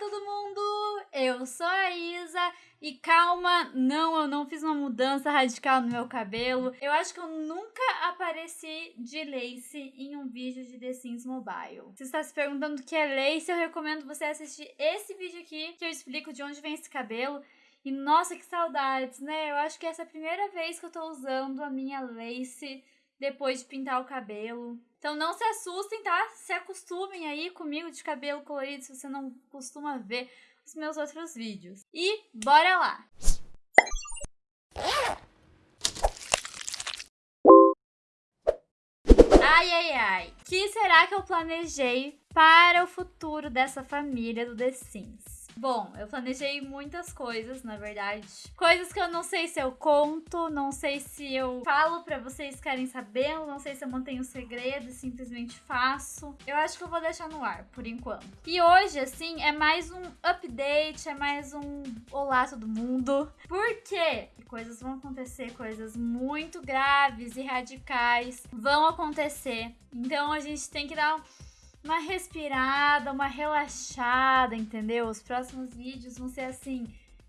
todo mundo! Eu sou a Isa e calma, não, eu não fiz uma mudança radical no meu cabelo. Eu acho que eu nunca apareci de lace em um vídeo de The Sims Mobile. Se está se perguntando o que é lace, eu recomendo você assistir esse vídeo aqui que eu explico de onde vem esse cabelo. E nossa, que saudades, né? Eu acho que essa é a primeira vez que eu tô usando a minha lace depois de pintar o cabelo. Então não se assustem, tá? Se acostumem aí comigo de cabelo colorido se você não costuma ver os meus outros vídeos. E bora lá! Ai, ai, ai. O que será que eu planejei para o futuro dessa família do The Sims? Bom, eu planejei muitas coisas, na verdade. Coisas que eu não sei se eu conto, não sei se eu falo para vocês querem saber, não sei se eu mantenho segredo e simplesmente faço. Eu acho que eu vou deixar no ar, por enquanto. E hoje, assim, é mais um update, é mais um olá todo mundo. Por quê? Coisas vão acontecer, coisas muito graves e radicais vão acontecer. Então a gente tem que dar um uma respirada, uma relaxada, entendeu? Os próximos vídeos vão ser assim,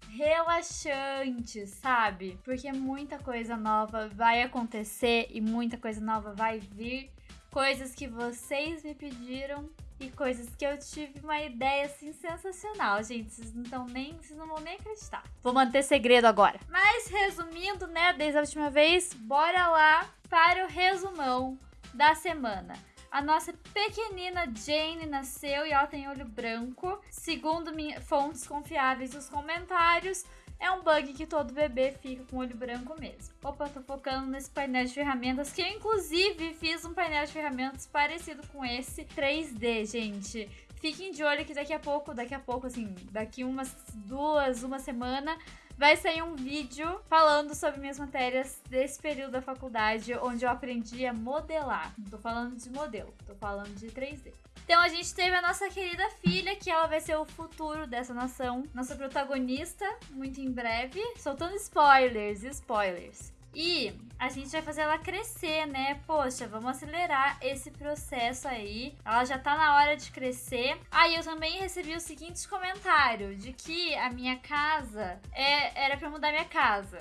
relaxantes, sabe? Porque muita coisa nova vai acontecer e muita coisa nova vai vir. Coisas que vocês me pediram e coisas que eu tive uma ideia assim sensacional, gente. Vocês não estão nem, vocês não vão nem acreditar. Vou manter segredo agora. Mas resumindo, né, desde a última vez, bora lá para o resumão da semana. A nossa pequenina Jane nasceu e ela tem olho branco. Segundo fontes confiáveis os comentários, é um bug que todo bebê fica com olho branco mesmo. Opa, tô focando nesse painel de ferramentas, que eu inclusive fiz um painel de ferramentas parecido com esse 3D, gente. Fiquem de olho que daqui a pouco, daqui a pouco, assim, daqui umas duas, uma semana, vai sair um vídeo falando sobre minhas matérias desse período da faculdade, onde eu aprendi a modelar. Não tô falando de modelo, tô falando de 3D. Então a gente teve a nossa querida filha, que ela vai ser o futuro dessa nação, nossa protagonista, muito em breve. Soltando spoilers, spoilers. E a gente vai fazer ela crescer, né? Poxa, vamos acelerar esse processo aí. Ela já tá na hora de crescer. Aí ah, eu também recebi o seguinte comentário: de que a minha casa é, era pra mudar minha casa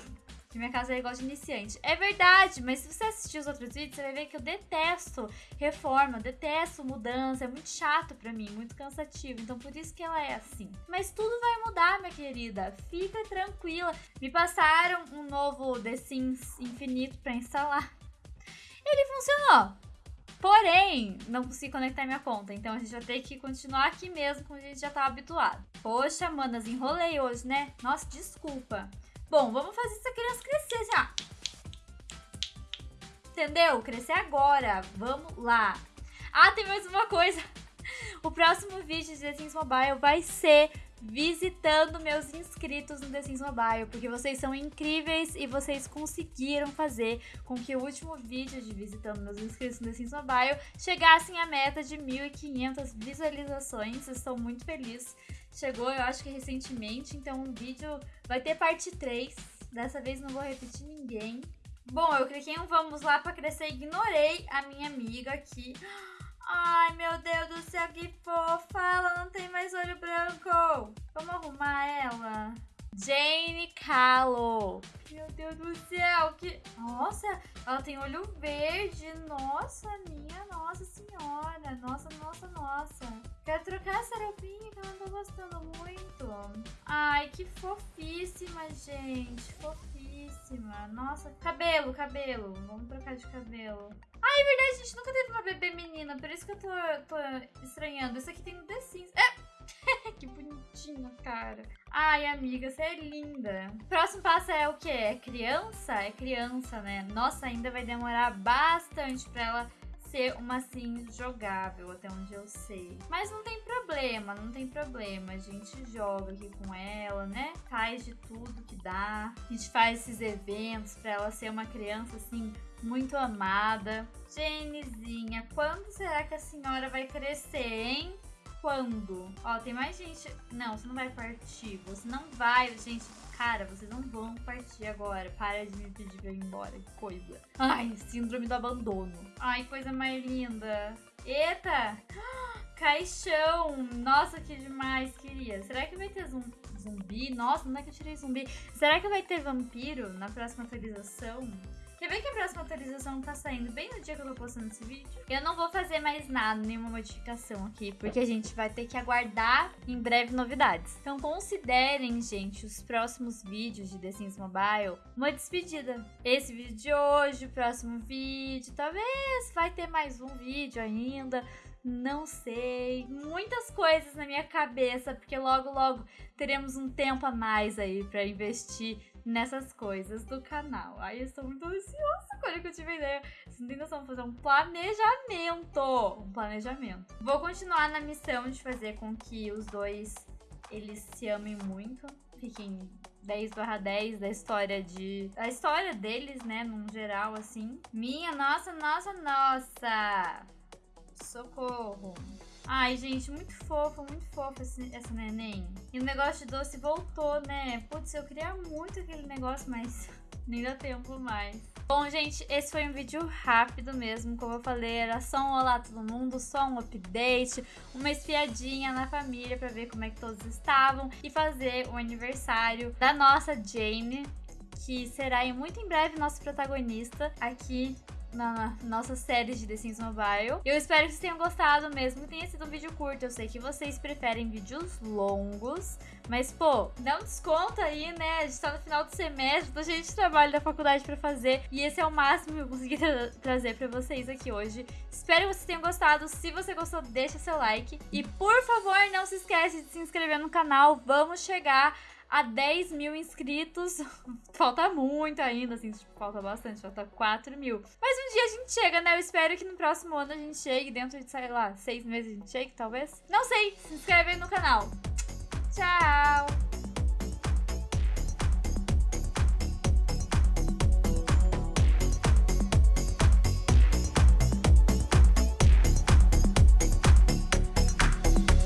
que minha casa é igual de iniciante. É verdade, mas se você assistir os outros vídeos, você vai ver que eu detesto reforma, detesto mudança, é muito chato pra mim, muito cansativo. Então por isso que ela é assim. Mas tudo vai mudar, minha querida. Fica tranquila. Me passaram um novo The Sims Infinito pra instalar. Ele funcionou. Porém, não consegui conectar minha conta, então a gente vai ter que continuar aqui mesmo, como a gente já tá habituado. Poxa, manas, enrolei hoje, né? Nossa, desculpa. Bom, vamos fazer essa criança crescer, ó. Entendeu? Crescer agora. Vamos lá. Ah, tem mais uma coisa. O próximo vídeo de The Sims Mobile vai ser visitando meus inscritos no The Sims Mobile, porque vocês são incríveis e vocês conseguiram fazer com que o último vídeo de visitando meus inscritos no The Sims Mobile chegassem à meta de 1.500 visualizações. Estou muito feliz chegou, eu acho que recentemente, então o vídeo vai ter parte 3. Dessa vez não vou repetir ninguém. Bom, eu cliquei um vamos lá pra crescer ignorei a minha amiga aqui. Ai, meu Deus do céu, que fofa! Ela não tem mais olho branco! Vamos arrumar ela? Jane Calo. Meu Deus do céu, que... Nossa, ela tem olho verde. Nossa, minha nossa senhora. Nossa, nossa, nossa. Quero trocar essa roupinha que não tô gostando muito. Ai, que fofíssima, gente. Fofíssima. Nossa, cabelo, cabelo. Vamos trocar de cabelo. Ai, é verdade, a gente nunca teve uma bebê menina. Por isso que eu tô, tô estranhando. Isso aqui tem um The Sims. É! que bonitinho, cara. Ai, amiga, você é linda. Próximo passo é o quê? É criança? É criança, né? Nossa, ainda vai demorar bastante pra ela ser uma sim jogável, até onde eu sei. Mas não tem problema, não tem problema. A gente joga aqui com ela, né? Faz de tudo que dá. A gente faz esses eventos pra ela ser uma criança assim muito amada. Janezinha, quando será que a senhora vai crescer, hein? Quando? Ó, tem mais gente. Não, você não vai partir. Você não vai, gente. Cara, vocês não vão partir agora. Para de me pedir pra ir embora. Que coisa. Ai, síndrome do abandono. Ai, coisa mais linda. Eita! Caixão. Nossa, que demais, queria. Será que vai ter zumbi? Nossa, não é que eu tirei zumbi. Será que vai ter vampiro na próxima atualização? Quer ver que a próxima atualização tá saindo bem no dia que eu tô postando esse vídeo? Eu não vou fazer mais nada, nenhuma modificação aqui, porque a gente vai ter que aguardar em breve novidades. Então considerem, gente, os próximos vídeos de The Sims Mobile uma despedida. Esse vídeo de hoje, o próximo vídeo, talvez vai ter mais um vídeo ainda não sei. Muitas coisas na minha cabeça, porque logo, logo teremos um tempo a mais aí para investir nessas coisas do canal. Aí eu estou muito ansiosa quando eu tive ideia. Vocês não tem noção, fazer um planejamento. Um planejamento. Vou continuar na missão de fazer com que os dois eles se amem muito. Fiquem 10 barra 10 da história de. A história deles, né? Num geral, assim. Minha, nossa, nossa, nossa! Socorro! Ai, gente, muito fofo, muito fofo esse, essa neném. E o negócio de doce voltou, né? Putz, eu queria muito aquele negócio, mas nem dá tempo mais. Bom, gente, esse foi um vídeo rápido mesmo, como eu falei, era só um olá todo mundo, só um update, uma espiadinha na família pra ver como é que todos estavam e fazer o aniversário da nossa Jane, que será muito em breve nosso protagonista aqui na nossa série de The Sims Mobile. Eu espero que vocês tenham gostado, mesmo que tenha sido um vídeo curto. Eu sei que vocês preferem vídeos longos, mas, pô, dá um desconto aí, né? A gente tá no final do semestre, tô cheio de trabalho da faculdade pra fazer, e esse é o máximo que eu consegui tra trazer pra vocês aqui hoje. Espero que vocês tenham gostado. Se você gostou, deixa seu like. E, por favor, não se esquece de se inscrever no canal. Vamos chegar a 10 mil inscritos. falta muito ainda, assim, tipo, falta bastante, falta 4 mil. Mas um dia a gente chega, né? Eu espero que no próximo ano a gente chegue, dentro de, sei lá, seis meses a gente chegue, talvez. Não sei, se inscreve aí no canal.